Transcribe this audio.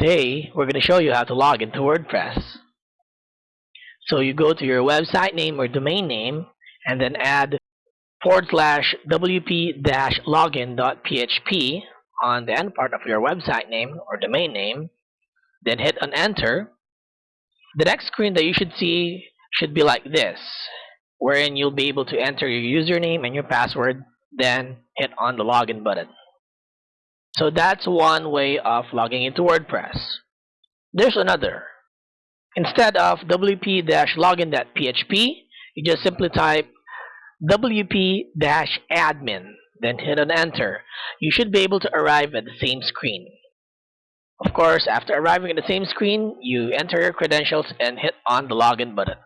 Today, we're going to show you how to log into WordPress. So you go to your website name or domain name and then add forward slash wp-login.php on the end part of your website name or domain name. Then hit on enter. The next screen that you should see should be like this, wherein you'll be able to enter your username and your password, then hit on the login button. So that's one way of logging into WordPress. There's another. Instead of wp-login.php, you just simply type wp-admin, then hit on enter. You should be able to arrive at the same screen. Of course, after arriving at the same screen, you enter your credentials and hit on the login button.